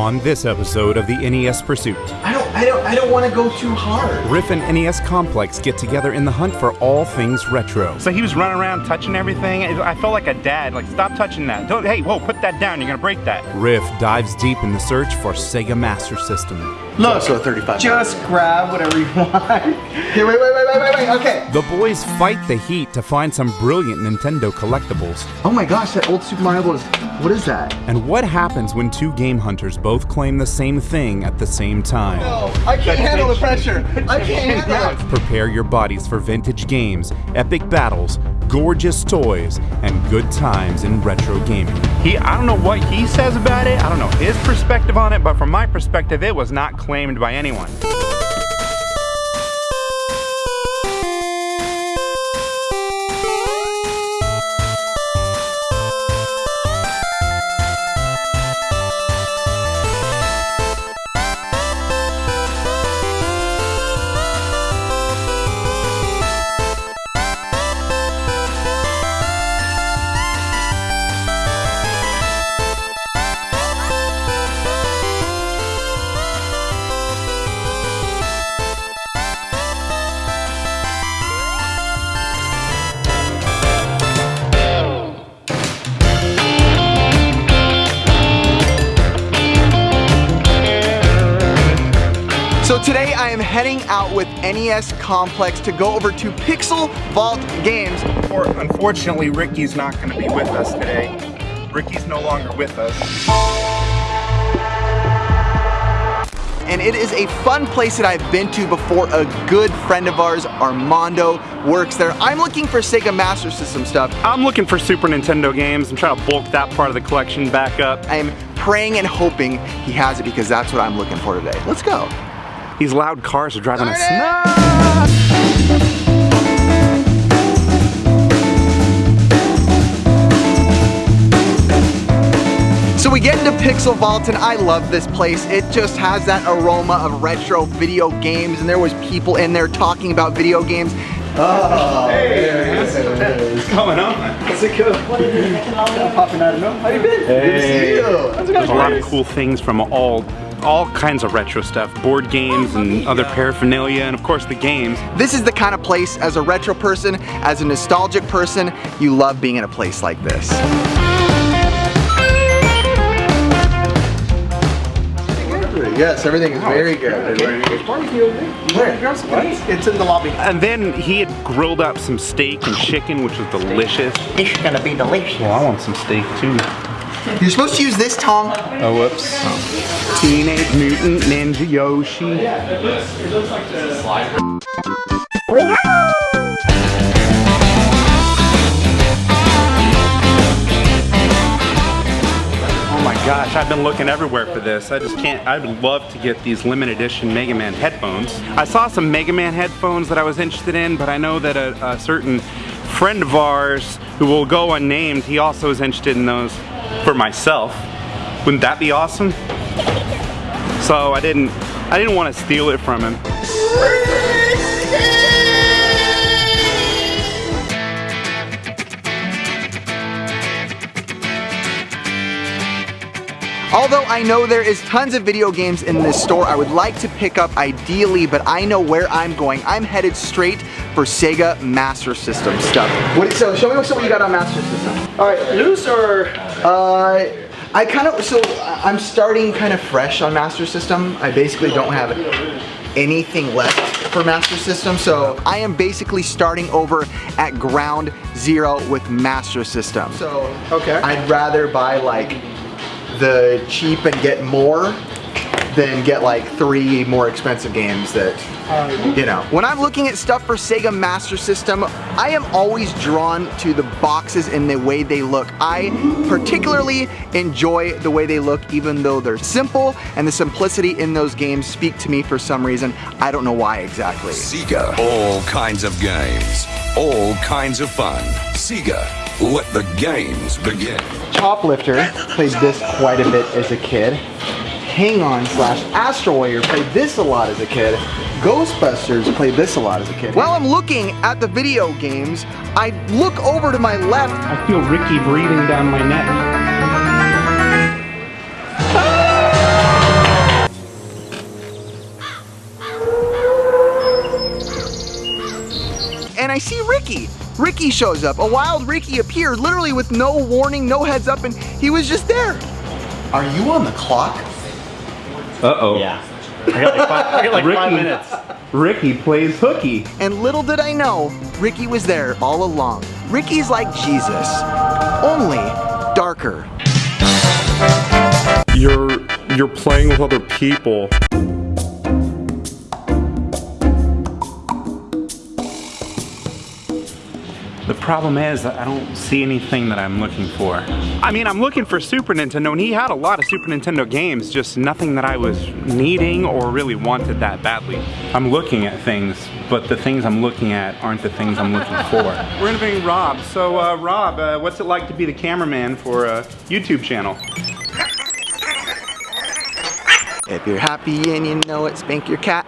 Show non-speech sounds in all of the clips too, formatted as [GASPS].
on this episode of the NES Pursuit. I don't, I don't, I don't want to go too hard. Riff and NES Complex get together in the hunt for all things retro. So he was running around touching everything. I felt like a dad, like, stop touching that. Don't, hey, whoa, put that down. You're going to break that. Riff dives deep in the search for Sega Master System. Look, so 35. Just grab whatever you want. [LAUGHS] Here, wait, wait, wait, wait, wait, wait. Okay. The boys fight the heat to find some brilliant Nintendo collectibles. Oh my gosh, that old Super Mario Bros. What is that? And what happens when two game hunters both claim the same thing at the same time? No, I can't handle the pressure. I can't [LAUGHS] handle it. Prepare your bodies for vintage games, epic battles, gorgeous toys, and good times in retro gaming. He, I don't know what he says about it. I don't know his perspective on it, but from my perspective, it was not claimed by anyone. Heading out with NES Complex to go over to Pixel Vault Games. Or, unfortunately, Ricky's not going to be with us today. Ricky's no longer with us. And it is a fun place that I've been to before. A good friend of ours, Armando, works there. I'm looking for Sega Master System stuff. I'm looking for Super Nintendo games. I'm trying to bulk that part of the collection back up. I am praying and hoping he has it because that's what I'm looking for today. Let's go. These loud cars are driving us Darn it! nuts. So we get into Pixel Vault and I love this place. It just has that aroma of retro video games and there was people in there talking about video games. Oh, What's going on? How's it go? Popping out of nowhere. How you been? Good to see you. There's a lot of cool things from all all kinds of retro stuff, board games and other paraphernalia, and of course the games. This is the kind of place, as a retro person, as a nostalgic person, you love being in a place like this. Yes, everything is very good. Where? It's in the lobby. And then he had grilled up some steak and chicken, which was delicious. This is gonna be delicious. Well, I want some steak too. You're supposed to use this tongue. Oh, whoops. Teenage Mutant Ninja Yoshi. Yeah, it looks like the slider. Oh my gosh, I've been looking everywhere for this. I just can't, I'd love to get these limited edition Mega Man headphones. I saw some Mega Man headphones that I was interested in, but I know that a, a certain friend of ours who will go unnamed, he also is interested in those for myself. Wouldn't that be awesome? So I didn't, I didn't want to steal it from him. Although I know there is tons of video games in this store I would like to pick up ideally, but I know where I'm going. I'm headed straight for Sega Master System stuff. What, so show me what you got on Master System. All right, loose or Uh, I kind of, so I'm starting kind of fresh on Master System. I basically don't have anything left for Master System, so I am basically starting over at ground zero with Master System. So, Okay. I'd rather buy like the cheap and get more than get like three more expensive games that um, you know. When I'm looking at stuff for Sega Master System, I am always drawn to the boxes and the way they look. I particularly enjoy the way they look even though they're simple and the simplicity in those games speak to me for some reason. I don't know why exactly. Sega. All kinds of games. All kinds of fun. Sega. Let the games begin. Choplifter played this quite a bit as a kid. Hang On slash Astro Warrior played this a lot as a kid. Ghostbusters played this a lot as a kid. While I'm looking at the video games, I look over to my left. I feel Ricky breathing down my neck. and I see Ricky. Ricky shows up. A wild Ricky appeared literally with no warning, no heads up, and he was just there. Are you on the clock? Uh-oh. Yeah. I got like five, I got like five Ricky. minutes. Ricky plays hooky. And little did I know, Ricky was there all along. Ricky's like Jesus, only darker. You're you're playing with other people. The problem is that I don't see anything that I'm looking for. I mean, I'm looking for Super Nintendo, and he had a lot of Super Nintendo games, just nothing that I was needing or really wanted that badly. I'm looking at things, but the things I'm looking at aren't the things I'm looking for. [LAUGHS] We're interviewing Rob. So, uh, Rob, uh, what's it like to be the cameraman for a YouTube channel? If you're happy and you know it, spank your cat.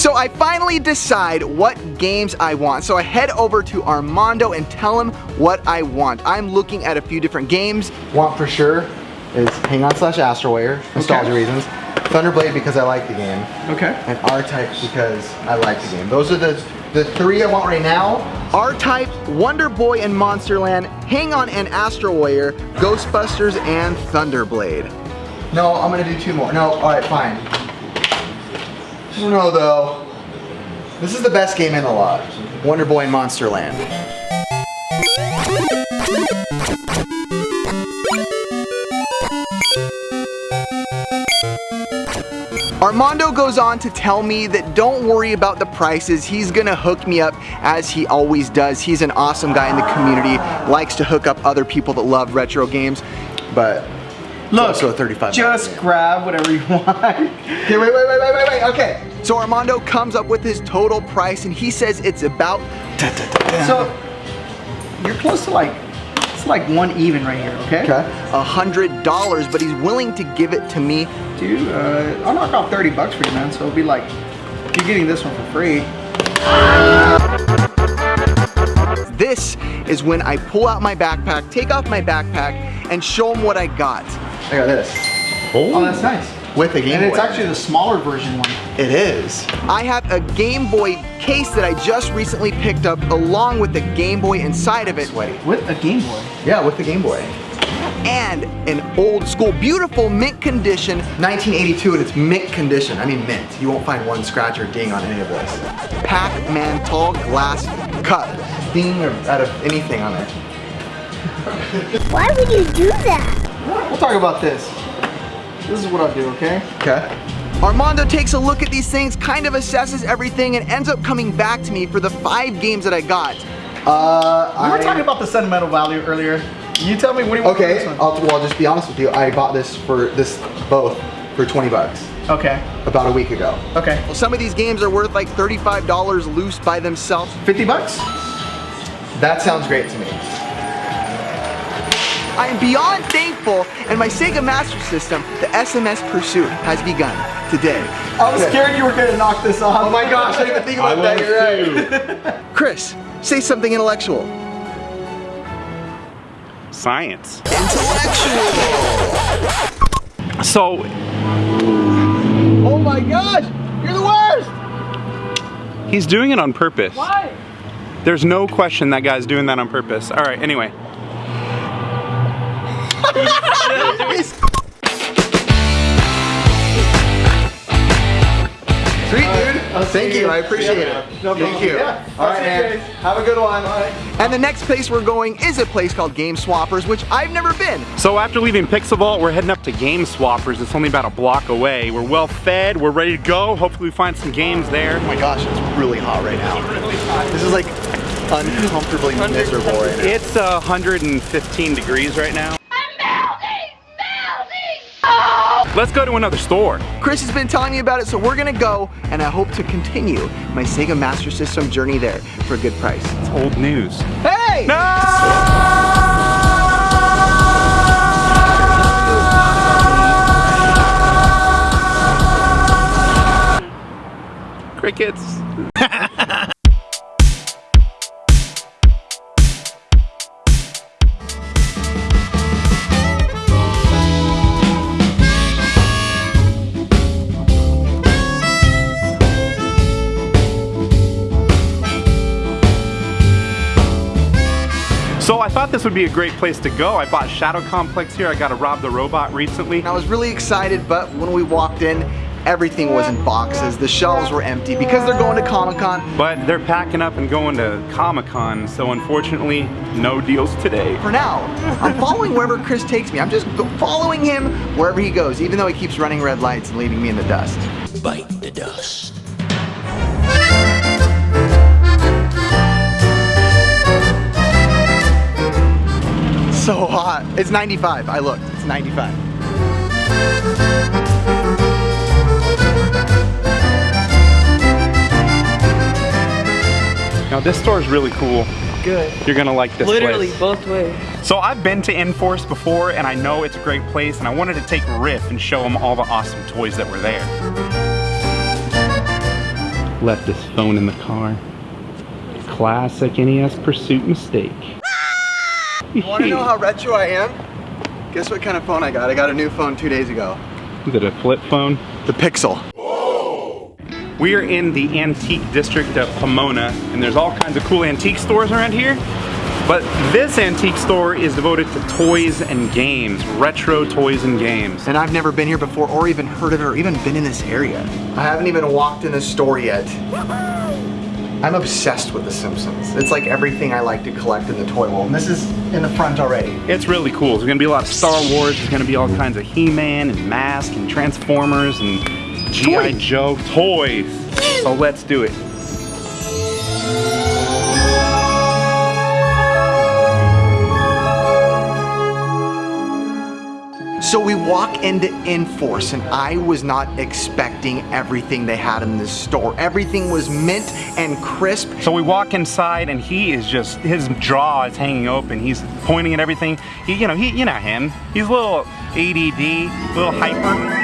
So I finally decide what games I want. So I head over to Armando and tell him what I want. I'm looking at a few different games. Want for sure is Hang On slash Astro Warrior, nostalgia Okay. reasons. Thunderblade because I like the game. Okay. and R-Type because I like the game. Those are the the three I want right now. R-Type, Wonder Boy and Monsterland, Hang On and Astro Warrior, Ghostbusters and Thunderblade. No, I'm gonna do two more. No, alright, fine. I don't know though. This is the best game in the lot. Wonder Boy and Monsterland. Armando goes on to tell me that don't worry about the prices. He's gonna hook me up as he always does. He's an awesome guy in the community, likes to hook up other people that love retro games, but Look, also a 35 Just grab whatever you [LAUGHS] want. Okay, wait, wait, wait, wait, wait, wait, okay. So Armando comes up with his total price and he says it's about So you're close to like it's like one even right here, okay? a hundred dollars, but he's willing to give it to me. Dude, uh, I'll knock off 30 bucks for you, man. So it'll be like you're getting this one for free. This is when I pull out my backpack, take off my backpack, and show him what I got. I got this. Oh, oh, that's nice. With a Game boy. And it's actually the smaller version one. It is. I have a Game Boy case that I just recently picked up along with the Game Boy inside of it. Sweaty. With a Game Boy. Yeah, with the Game Boy. And an old school, beautiful mint condition, 1982 and it's mint condition. I mean mint. You won't find one scratch or ding on any of this. Pac-Man tall glass cup. Ding or out of anything on it. Why would you do that? We'll talk about this. This is what I'll do, okay? Okay. Armando takes a look at these things, kind of assesses everything, and ends up coming back to me for the five games that I got. Uh, We were I- talking about the sentimental value earlier. You tell me what do you want for Okay, this one? I'll, well, I'll just be honest with you. I bought this for this both for 20 bucks Okay. about a week ago. Okay. Well, some of these games are worth like $35 loose by themselves. 50 bucks? That sounds great to me. I am beyond thankful, and my Sega Master System, the SMS Pursuit, has begun today. I was scared you were gonna knock this off. Oh my gosh, I didn't even think about that. You're right. [LAUGHS] Chris, say something intellectual. Science. Intellectual. So, Oh my gosh, you're the worst. he's doing it on purpose. Why? There's no question that guy's doing that on purpose. All right, anyway. Sweet, dude. Thank you. I appreciate it. No Thank you. Yeah. All right, man. Have a good one. And the next place we're going is a place called Game Swappers, which I've never been. So after leaving Pixel Vault, we're heading up to Game Swappers. It's only about a block away. We're well fed, we're ready to go. Hopefully we find some games there. Oh my gosh, it's really hot right now. This is like uncomfortably miserable right now. It's uh, 115 degrees right now. Let's go to another store. Chris has been telling me about it, so we're gonna go, and I hope to continue my Sega Master System journey there for a good price. It's old news. Hey! No! Crickets. [LAUGHS] thought this would be a great place to go. I bought Shadow Complex here. I got to Rob the Robot recently. I was really excited, but when we walked in, everything was in boxes. The shelves were empty because they're going to Comic-Con. But they're packing up and going to Comic-Con, so unfortunately, no deals today. For now, I'm following wherever Chris takes me. I'm just following him wherever he goes, even though he keeps running red lights and leaving me in the dust. Bite the dust. It's 95. I looked. It's 95. Now this store is really cool. Good. You're gonna like this Literally place. both ways. So I've been to Enforce before and I know it's a great place and I wanted to take Riff and show him all the awesome toys that were there. Left this phone in the car. Classic NES Pursuit mistake. [LAUGHS] Want to know how retro I am? Guess what kind of phone I got? I got a new phone two days ago. Is it a flip phone? The Pixel. We are in the antique district of Pomona, and there's all kinds of cool antique stores around here. But this antique store is devoted to toys and games, retro toys and games. And I've never been here before or even heard of it or even been in this area. I haven't even walked in this store yet. I'm obsessed with The Simpsons. It's like everything I like to collect in the toy world. And this is in the front already. It's really cool. There's gonna be a lot of Star Wars, there's gonna be all kinds of He-Man and Mask and Transformers and G.I. Joe toys. So let's do it. So we walk into Enforce and I was not expecting everything they had in this store. Everything was mint and crisp. So we walk inside and he is just, his jaw is hanging open. He's pointing at everything. He, you know, he, you know him. He's a little ADD, a little hyper.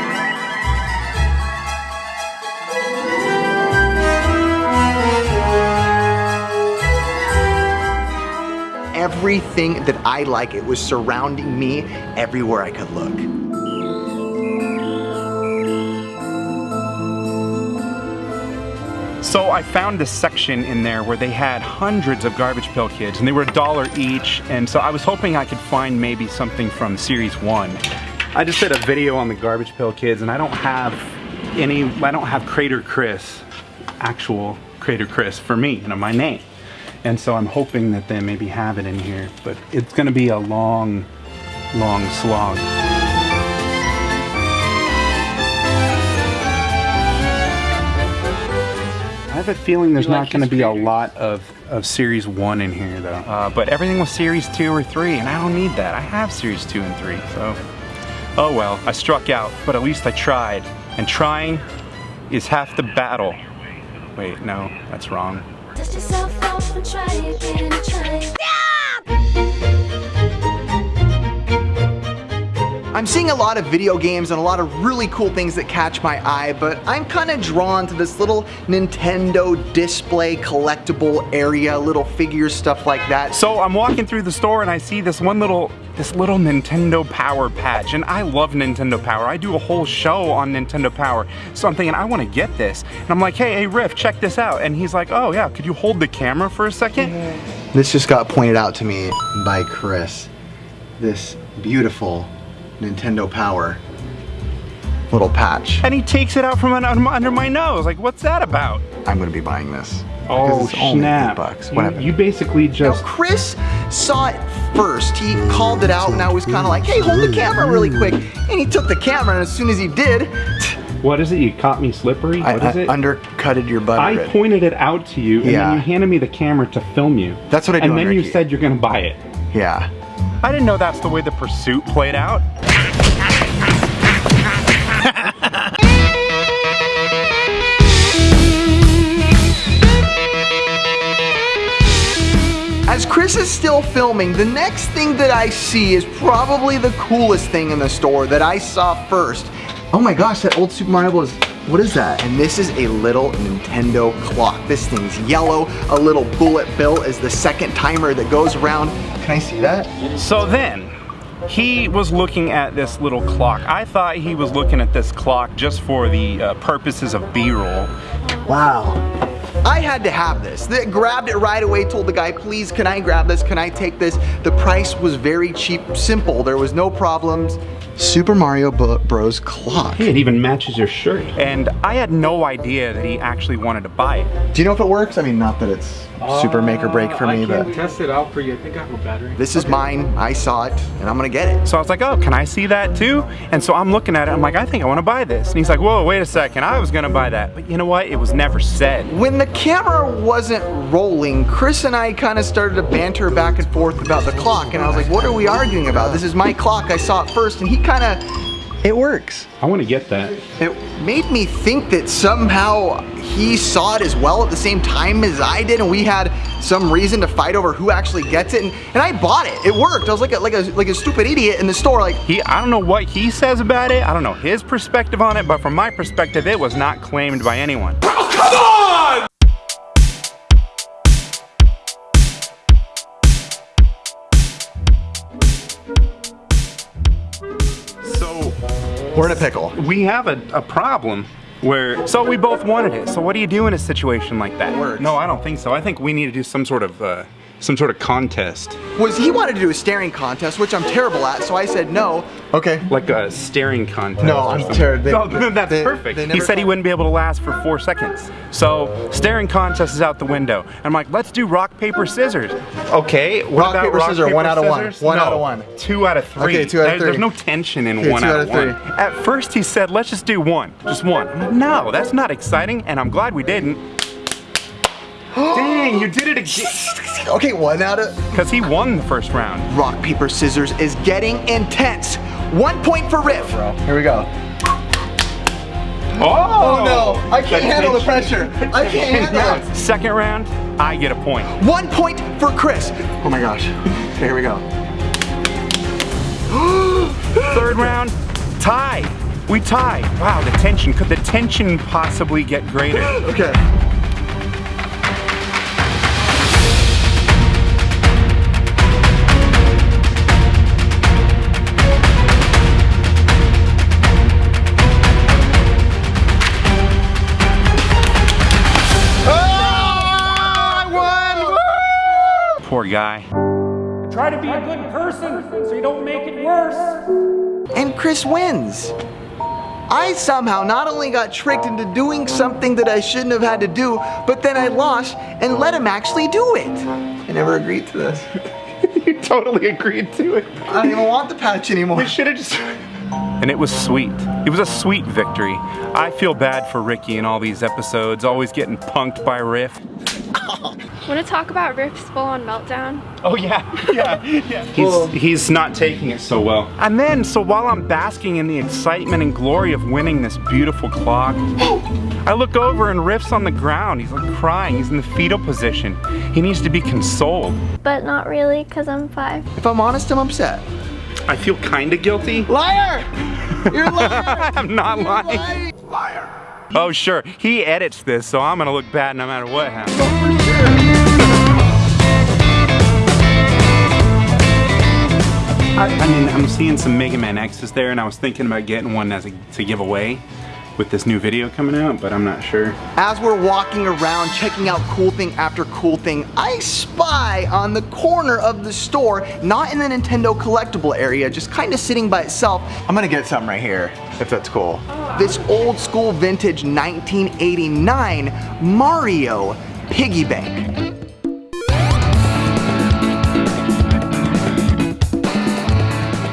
Everything that I like, it was surrounding me everywhere I could look. So I found this section in there where they had hundreds of Garbage Pail Kids and they were a dollar each and so I was hoping I could find maybe something from series one. I just did a video on the Garbage Pail Kids and I don't have any, I don't have Crater Chris, actual Crater Chris for me, you know, my name. And so I'm hoping that they maybe have it in here, but it's gonna be a long, long slog. I have a feeling there's not going to be a lot of, of Series 1 in here though. Uh, but everything was Series 2 or 3 and I don't need that. I have Series 2 and 3, so. Oh well, I struck out, but at least I tried. And trying is half the battle. Wait, no, that's wrong. Dust yourself off and try again, try. I'm seeing a lot of video games and a lot of really cool things that catch my eye, but I'm kind of drawn to this little Nintendo display collectible area, little figures, stuff like that. So I'm walking through the store and I see this one little this little Nintendo Power patch and I love Nintendo Power. I do a whole show on Nintendo Power. So I'm thinking I want to get this. And I'm like, hey, hey Riff, check this out. And he's like, oh yeah, could you hold the camera for a 2nd This just got pointed out to me by Chris. This beautiful Nintendo Power little patch. And he takes it out from under my nose. Like, what's that about? I'm gonna be buying this. Oh, Because it's only snap. bucks. You- Whatever. You, basically Now, just Chris saw it first. He called it out, and I was kind of like, hey, hold the camera really quick. And he took the camera, and as soon as he did, [LAUGHS] What is it? You caught me slippery? I, What is I it? undercutted your butt. I pointed it out to you, and Yeah. then you handed me the camera to film you. That's what I do And then you said you're gonna buy it. Yeah. I didn't know that's the way the pursuit played out. [LAUGHS] As Chris is still filming, the next thing that I see is probably the coolest thing in the store that I saw first. Oh my gosh, that old Super Mario Bros. What is that? And this is a little Nintendo clock. This thing's yellow. A little bullet bill is the second timer that goes around. Can I see that? So then, he was looking at this little clock. I thought he was looking at this clock just for the uh, purposes of B-roll. Wow. I had to have this. They grabbed it right away, told the guy, please, can I grab this? Can I take this? The price was very cheap, simple. There was no problems. Super Mario Bros. clock. It even matches your shirt. And I had no idea that he actually wanted to buy it. Do you know if it works? I mean, not that it's super make or break for me, but I can but test it out for you. I think I have a battery. this is mine. I saw it, and I'm gonna get it. So I was like, oh, can I see that too? And so I'm looking at it, I'm like, I think I want to buy this. And he's like, whoa, wait a second, I was gonna buy that. But you know what? It was never said. When the camera wasn't rolling, Chris and I kind of started to banter back and forth about the clock, and I was like, what are we arguing about? This is my clock, I saw it first, and he kind of, it works. I want to get that. It made me think that somehow he saw it as well at the same time as I did, and we had some reason to fight over who actually gets it. And, and I bought it. It worked. I was like a, like a like a stupid idiot in the store. Like He, I don't know what he says about it. I don't know his perspective on it, but from my perspective, it was not claimed by anyone. We're in a pickle. we have a, a problem where so we both wanted it. So what do you do in a situation like that? Works. No, I don't think so. I think we need to do some sort of uh, some sort of contest, Was he wanted to do a staring contest, which I'm terrible at, so I said no. Okay. like a staring contest. No, I'm terrible. No, then [LAUGHS] oh, that's they- perfect. they he said he wouldn't be able to last for four seconds. So staring contest is out the window. I'm like, let's do rock paper scissors. Okay. What Rock, about paper, rock, scissors, paper, one out of one. One No, out of one. Two out of three. Okay, two out of There- three. There's no tension in Okay, one two out, out of of one. three. At first he said, let's just do one, just one. I'm like, no, that's not exciting, and I'm glad we didn't. [GASPS] [GASPS] Dang, you did it again. [LAUGHS] Okay, one out of Because he won the first round. rock, paper, scissors is getting intense. One point for Riff. Here we go. Oh, Oh no, I can't handle the pressure. I can't [LAUGHS] handle it. Second round, I get a point. One point for Chris. Oh my gosh. Okay, here we go. [GASPS] Third round, tie. We tie. Wow, the tension. Could the tension possibly get greater? [GASPS] Okay. Guy. Try to be a good person so you don't make it worse. And Chris wins. I somehow not only got tricked into doing something that I shouldn't have had to do, but then I lost and let him actually do it. I never agreed to this. [LAUGHS] you totally agreed to it. I don't even want the patch anymore. We should have just. And it was sweet. It was a sweet victory. I feel bad for Ricky in all these episodes, always getting punked by Riff. [LAUGHS] Want to talk about Riff's full-on meltdown? Oh yeah, [LAUGHS] yeah, yeah. He's he's not taking it so well. And then, so while I'm basking in the excitement and glory of winning this beautiful clock, [GASPS] I look over and Riff's on the ground. He's like crying. He's in the fetal position. He needs to be consoled. But not really, because I'm five. If I'm honest, I'm upset. I feel kind of guilty. Liar! You're a liar! [LAUGHS] I'm not You're lying. lying. Oh sure, he edits this, so I'm gonna look bad no matter what happens. I, I mean, I'm seeing some Mega Man X's there, and I was thinking about getting one as a, to give away with this new video coming out, but I'm not sure. As we're walking around checking out cool thing after cool thing, I spy on the corner of the store, not in the Nintendo collectible area, just kind of sitting by itself. I'm gonna get something right here, if that's cool. This old school vintage 1989 Mario piggy bank.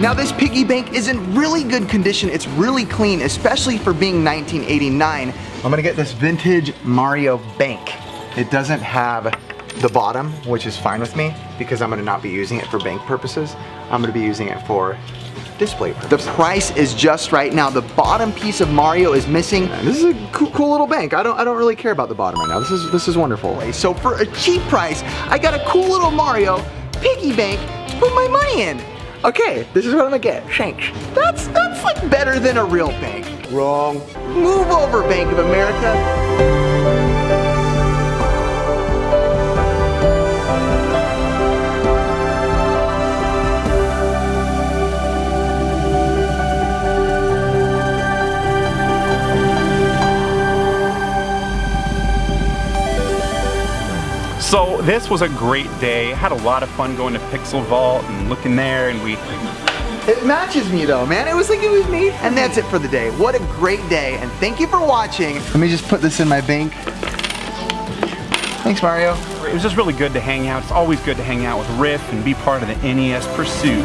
Now this piggy bank is in really good condition. It's really clean, especially for being 1989. I'm gonna get this vintage Mario bank. It doesn't have the bottom, which is fine with me because I'm gonna not be using it for bank purposes. I'm gonna be using it for display purposes. The price is just right now. The bottom piece of Mario is missing. This is a cool, cool little bank. I don't, I don't really care about the bottom right now. This is, this is wonderful. So for a cheap price, I got a cool little Mario piggy bank to put my money in. Okay, this is what I'm gonna get. Shanks. That's that's like better than a real bank. Wrong. Move over, Bank of America. This was a great day. Had a lot of fun going to Pixel Vault and looking there, and we It matches me though, man. It was like it was made. And that's it for the day. What a great day, and thank you for watching. Let me just put this in my bank. Thanks, Mario. It was just really good to hang out. It's always good to hang out with Riff and be part of the NES pursuit.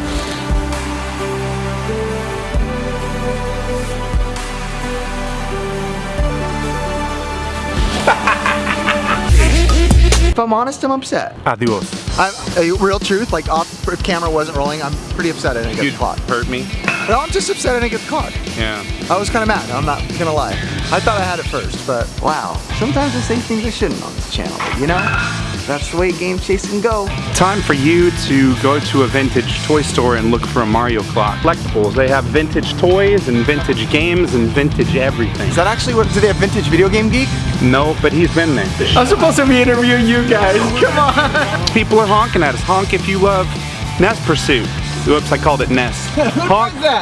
[LAUGHS] If I'm honest, I'm upset. Ah, Adios. I'm, a real truth, like off, if camera wasn't rolling, I'm pretty upset I didn't get You the clock. hurt me. No, I'm just upset I didn't get caught. Yeah. I was kind of mad, I'm not gonna lie. I thought I had it first, but wow. Sometimes I say things I shouldn't on this channel, you know, that's the way game chase can go. Time for you to go to a vintage toy store and look for a Mario clock. Collectibles. They have vintage toys and vintage games and vintage everything. Is that actually what, do they have vintage video game geek? No, but he's been there. [LAUGHS] I'm supposed to be interviewing you guys. [LAUGHS] Come on. People are honking at us. Honk if you love Nest Pursuit. Oops, I called it Nest. [LAUGHS] Honk, that?